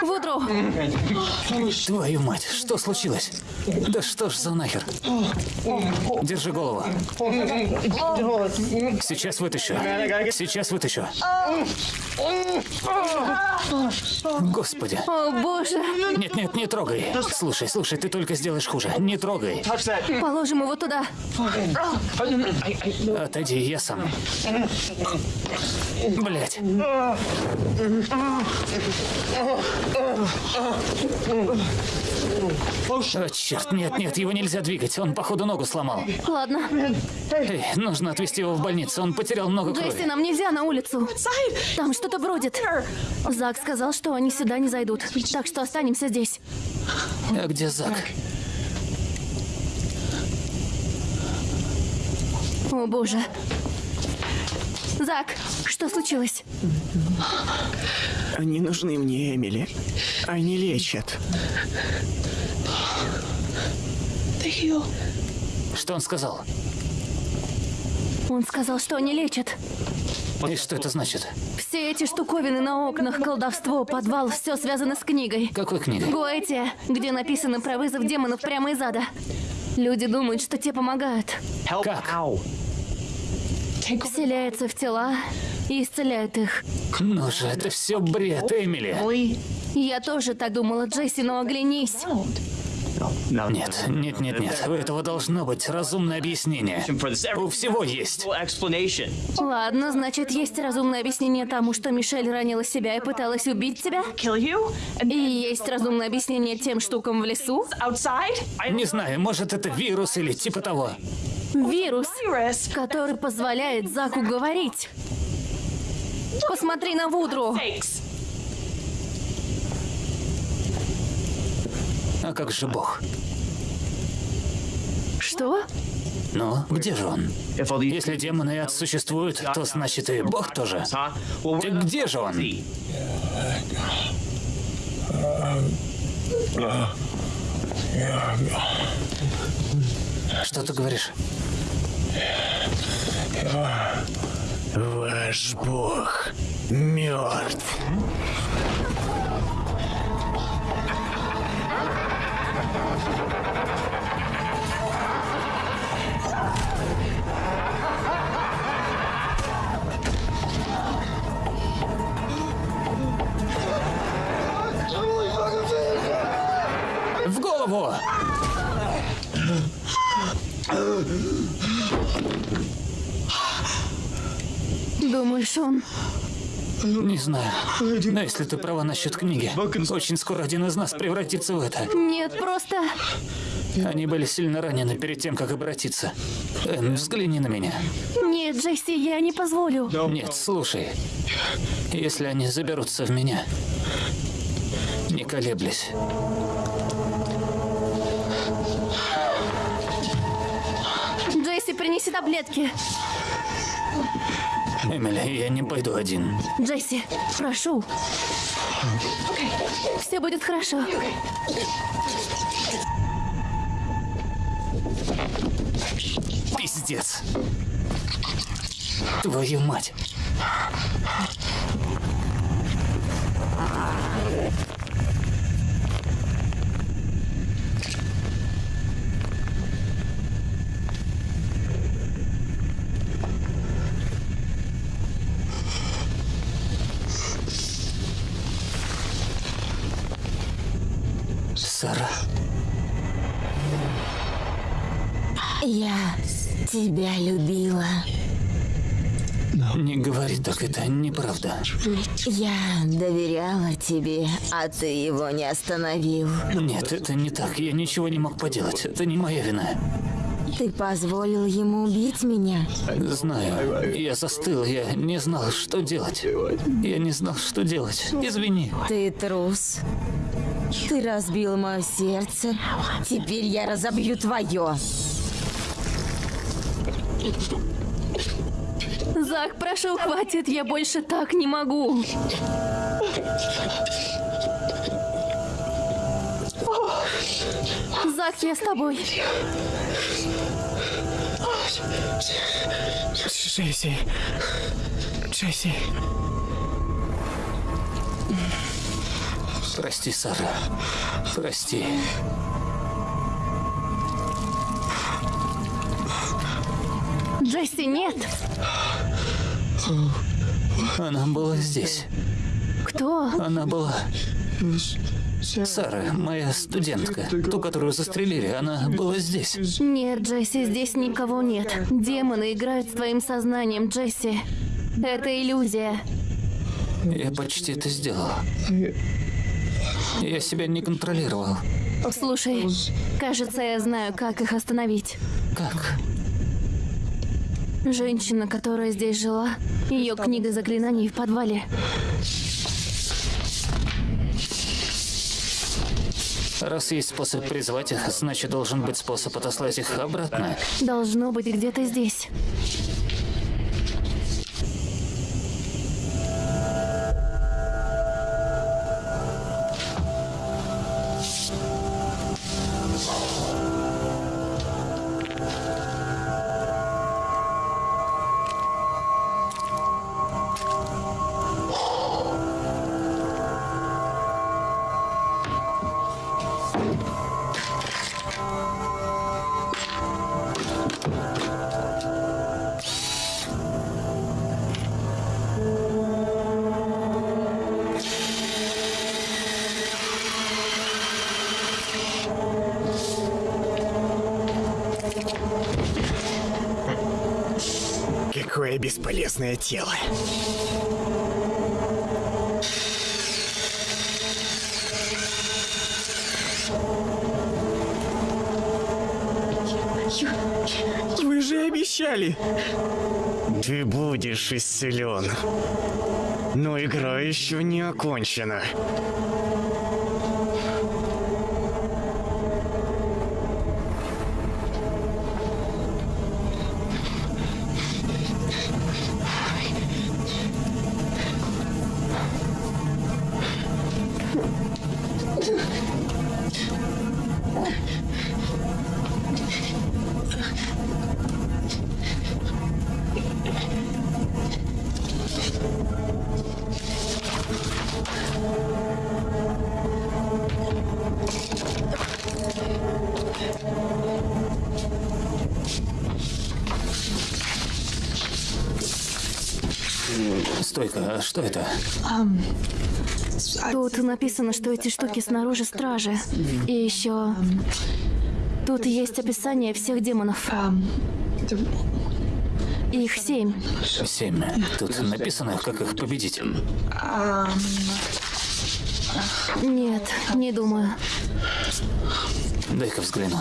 Вудро, Твою мать, что случилось? Да что ж за нахер? Держи голову. Сейчас вытащу. Сейчас вытащу. Господи. о боже. Нет, нет, не трогай. Слушай, слушай, ты только сделаешь хуже. Не трогай. Положим его туда. Отойди, я сам. Блять. О, черт, нет, нет, его нельзя двигать. Он, походу, ногу сломал. Ладно. Эй, нужно отвезти его в больницу. Он потерял много крови. нам нельзя на улицу. Там что-то бродит. Зак сказал, что они сюда не зайдут. Так что останемся здесь. А где Зак? О боже. Зак, что случилось? Они нужны мне, Эмили. Они лечат. Что он сказал? Он сказал, что они лечат. И что это значит? Все эти штуковины на окнах, колдовство, подвал, все связано с книгой. Какой книгой? Гоэтия, где написано про вызов демонов прямо из ада. Люди думают, что те помогают. Как? Вселяются в тела и исцеляют их. Ну же, это все бред, Эмили. Я тоже так думала, Джесси, но оглянись. Нет, нет, нет, нет. У этого должно быть разумное объяснение. У всего есть. Ладно, значит, есть разумное объяснение тому, что Мишель ранила себя и пыталась убить тебя. И есть разумное объяснение тем штукам в лесу. Не знаю, может это вирус или типа того. Вирус, который позволяет Заку говорить. Посмотри на Вудру. А как же Бог? Что? Ну, где же он? Если демоны существуют, то значит и Бог тоже. Так we're где же он? Что ты говоришь? Ваш бог мертв. В голову! Думаешь, он... Не знаю. Но если ты права насчет книги, очень скоро один из нас превратится в это. Нет, просто... Они были сильно ранены перед тем, как обратиться. Энн, взгляни на меня. Нет, Джесси, я не позволю. Нет, слушай. Если они заберутся в меня, не колеблясь. Джесси, принеси таблетки. Эмили, я не пойду один. Джесси, прошу. Все будет хорошо. Пиздец. Твою мать. Тебя любила. Не говори так, это неправда. Я доверяла тебе, а ты его не остановил. Нет, это не так. Я ничего не мог поделать. Это не моя вина. Ты позволил ему убить меня. Знаю. Я застыл, я не знал, что делать. Я не знал, что делать. Извини. Ты трус. Ты разбил мое сердце. Теперь я разобью твое. Зак, прошу, хватит, я больше так не могу. Зак, я с тобой. Джесси. Джесси. Прости, Сара. Прости. Джесси, нет. Она была здесь. Кто? Она была... Сара, моя студентка, ту, которую застрелили, она была здесь. Нет, Джесси, здесь никого нет. Демоны играют с твоим сознанием, Джесси. Это иллюзия. Я почти это сделал. Я себя не контролировал. Слушай, кажется, я знаю, как их остановить. Как? Женщина, которая здесь жила, ее книга заклинаний в подвале. Раз есть способ призвать их, значит должен быть способ отослать их обратно. Должно быть где-то здесь. Бесполезное тело. Вы же обещали. Ты будешь исцелен. Но игра еще не окончена. Что это? Тут написано, что эти штуки снаружи стражи. И еще... Тут есть описание всех демонов. Их семь. Семь. Тут написано, как их победить. Нет, не думаю. Дай-ка взгляну.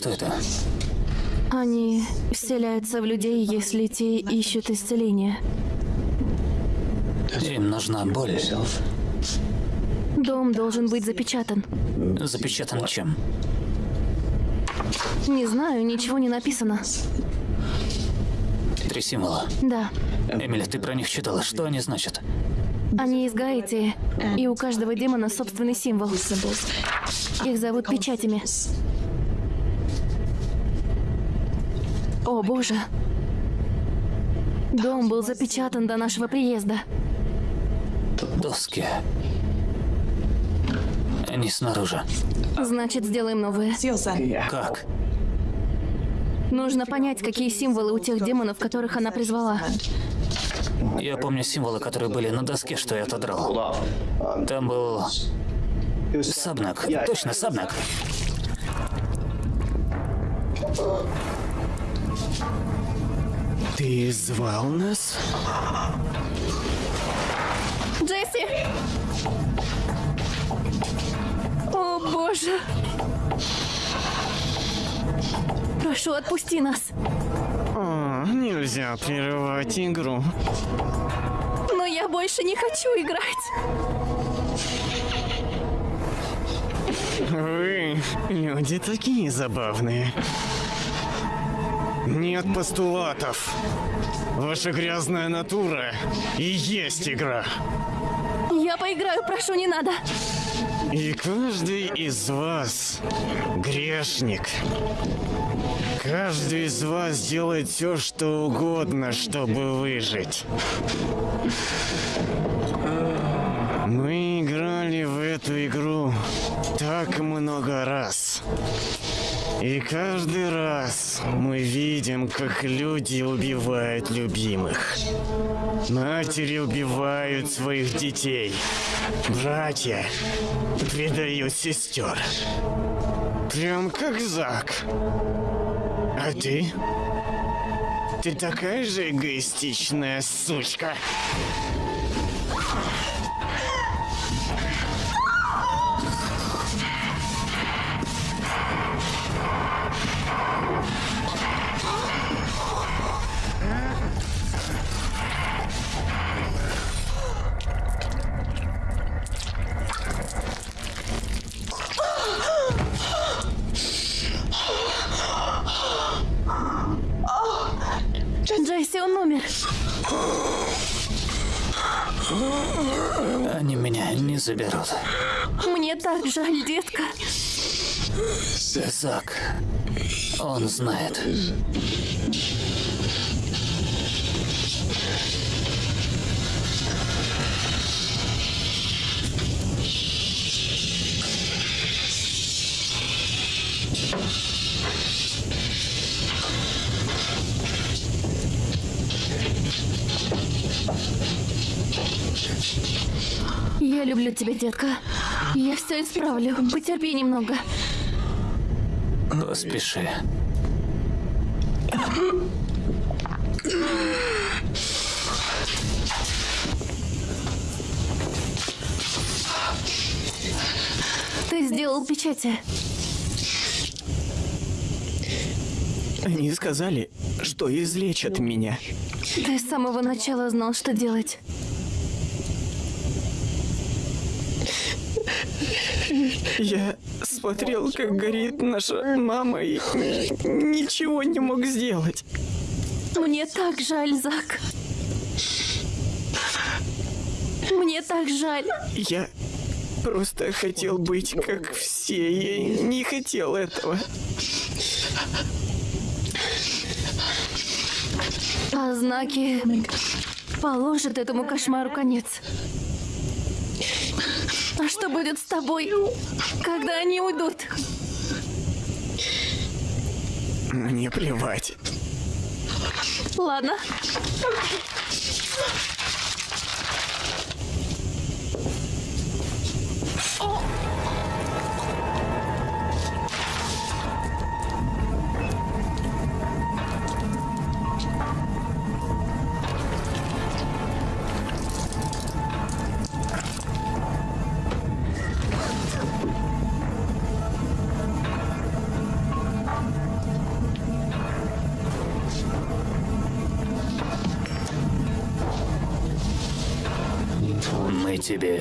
Что это? Они вселяются в людей, если те ищут исцеления. Им нужна боль. Дом должен быть запечатан. Запечатан чем? Не знаю, ничего не написано. Три символа. Да. Эмили, ты про них читала. Что они значат? Они из Гаити, и у каждого демона собственный символ. Их зовут печатями. О, боже. Дом был запечатан до нашего приезда. Доски. Они снаружи. Значит, сделаем новые. Как? Нужно понять, какие символы у тех демонов, которых она призвала. Я помню символы, которые были на доске, что я отодрал. Там был... Сабнак. Точно, Сабнак. Ты звал нас? Джесси! О, боже! Прошу, отпусти нас. О, нельзя прерывать игру. Но я больше не хочу играть. Вы, люди, такие забавные. Нет постулатов. Ваша грязная натура и есть игра. Я поиграю, прошу, не надо. И каждый из вас грешник. Каждый из вас делает все, что угодно, чтобы выжить. Мы играли в эту игру так много раз. И каждый раз мы видим, как люди убивают любимых. Матери убивают своих детей. Братья предают сестер. Прям как Зак. А ты? Ты такая же эгоистичная сучка. Джесси, он умер. Они меня не заберут. Мне так жаль, детка. Зак. Он знает. Я люблю тебя, детка. Я все исправлю. Потерпи немного. Поспеши. Ты сделал печати. Они сказали, что излечат меня. Ты с самого начала знал, что делать. Я смотрел, как горит наша мама, и ничего не мог сделать. Мне так жаль, Зак. Мне так жаль. Я просто хотел быть как все. Я не хотел этого. А знаки положат этому кошмару конец. А что будет с тобой, когда они уйдут? Мне плевать. Ладно.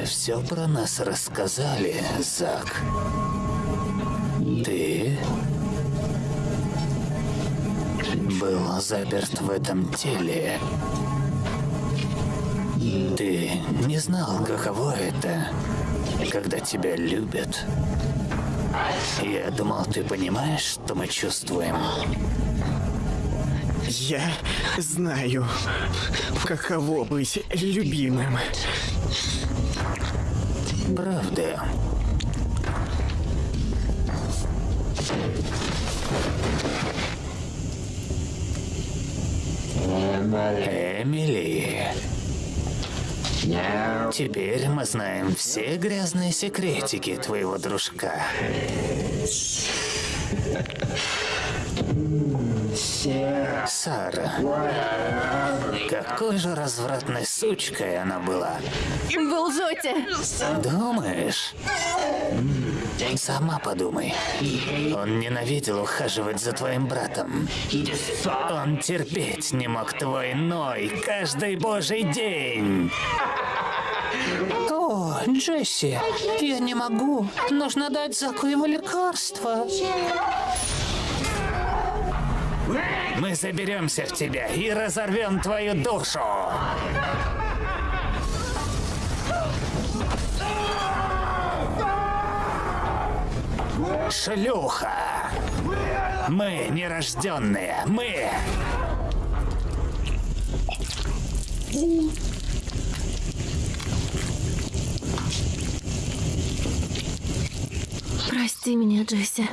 Все про нас рассказали, Зак. Ты был заперт в этом теле. Ты не знал, каково это, когда тебя любят. Я думал, ты понимаешь, что мы чувствуем. Я знаю, каково быть любимым. Правда. Эмили. Теперь мы знаем все грязные секретики твоего дружка. Сара. Какой же развратной сучкой она была. Вы лжете! Думаешь? Сама подумай. Он ненавидел ухаживать за твоим братом. Он терпеть не мог твой ной каждый божий день. О, Джесси, я не могу. Нужно дать Заку его лекарство. Мы заберемся в тебя и разорвем твою душу. Шлюха! Мы нерожденные, мы! Прости меня, Джесси.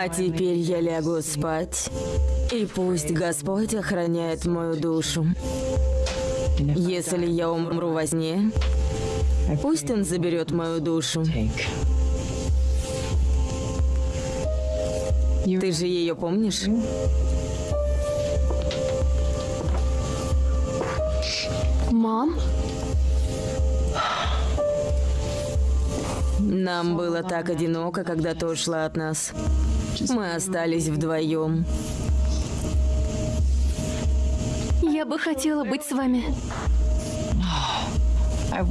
А теперь я лягу спать, и пусть Господь охраняет мою душу. Если я умру во сне, пусть Он заберет мою душу. Ты же ее помнишь? Мам? Нам было так одиноко, когда ты ушла от нас. Мы остались вдвоем. Я бы хотела быть с вами.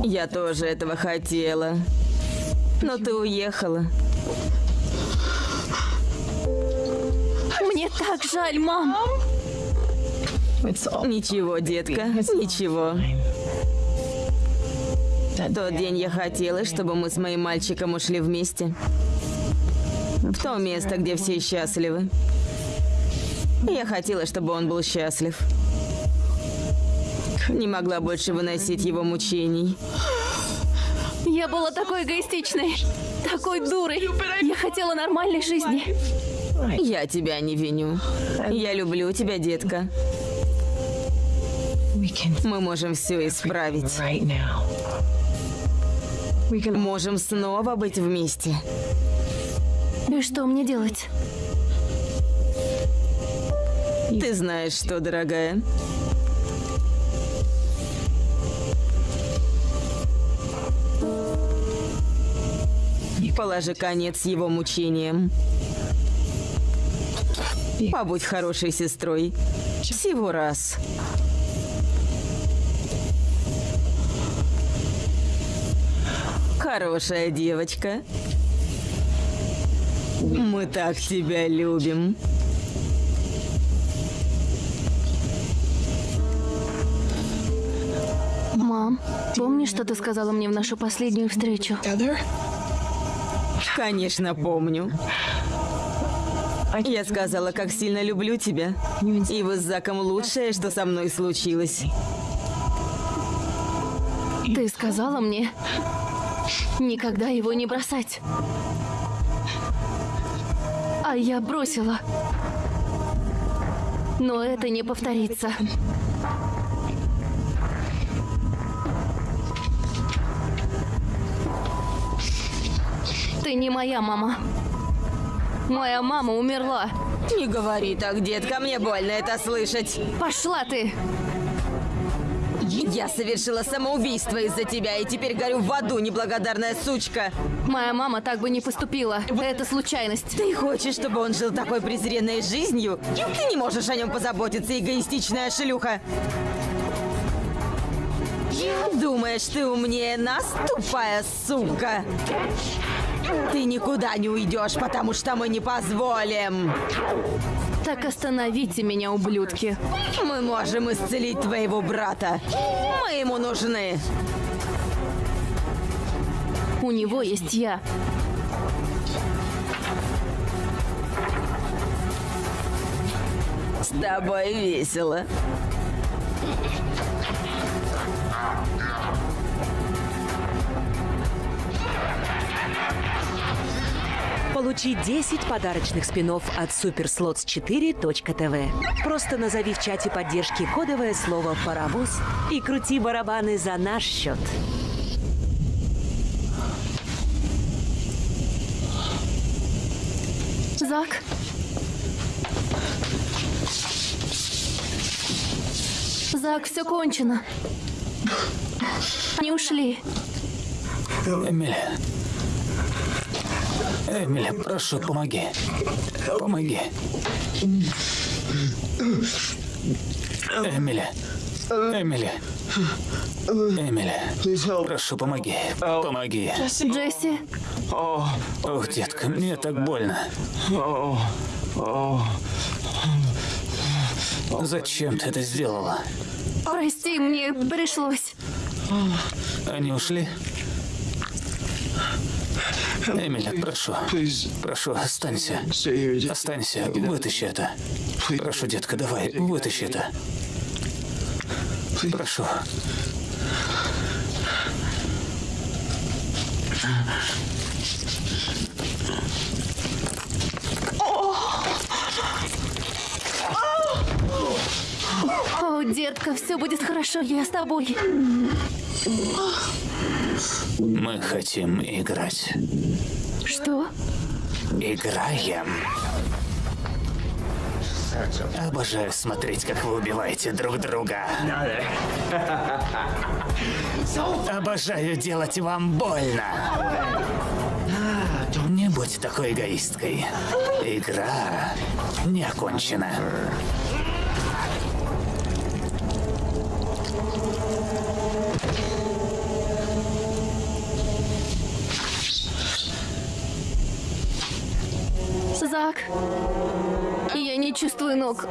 Я тоже этого хотела. Но ты уехала. Мне так жаль, мам. Ничего, детка, ничего. Тот день я хотела, чтобы мы с моим мальчиком ушли вместе. В то место, где все счастливы. Я хотела, чтобы он был счастлив. Не могла больше выносить его мучений. Я была такой эгоистичной, такой дурой. Я хотела нормальной жизни. Я тебя не виню. Я люблю тебя, детка. Мы можем все исправить. Можем снова быть вместе. И что мне делать? Ты знаешь что, дорогая? Положи конец его мучениям. Побудь хорошей сестрой. Всего раз. Хорошая девочка. Мы так тебя любим. Мам, помнишь, что ты сказала мне в нашу последнюю встречу? Конечно, помню. Я сказала, как сильно люблю тебя. И вы с Заком лучшее, что со мной случилось. Ты сказала мне никогда его не бросать. А я бросила. Но это не повторится. Ты не моя мама. Моя мама умерла. Не говори так, детка, мне больно это слышать. Пошла ты! Я совершила самоубийство из-за тебя, и теперь горю в аду, неблагодарная сучка. Моя мама так бы не поступила. Это случайность. Ты хочешь, чтобы он жил такой презренной жизнью? Ты не можешь о нем позаботиться, эгоистичная шлюха. Думаешь, ты умнее нас, тупая сука? Ты никуда не уйдешь, потому что мы не позволим. Так остановите меня, ублюдки. Мы можем исцелить твоего брата. Мы ему нужны. У него есть я. С тобой весело. Получи 10 подарочных спинов от superslots4.tv. Просто назови в чате поддержки кодовое слово «паровоз» и крути барабаны за наш счет. Зак? Зак, все кончено. Они ушли. Эмили. Эмили, прошу, помоги. Помоги. Эмили. Эмили. Эмили. Прошу, помоги. Помоги. Джесси, Ох, детка, мне так больно. Зачем ты это сделала? прости, мне пришлось. Они ушли? Эмили, прошу. Прошу, останься. Останься, вытащи это. Прошу, детка, давай, вытащи это. Прошу. О, детка, все будет хорошо, я с тобой. Мы хотим играть. Что? Играем. Обожаю смотреть, как вы убиваете друг друга. Обожаю делать вам больно. Не будь такой эгоисткой. Игра не окончена. Зак, я не чувствую ног.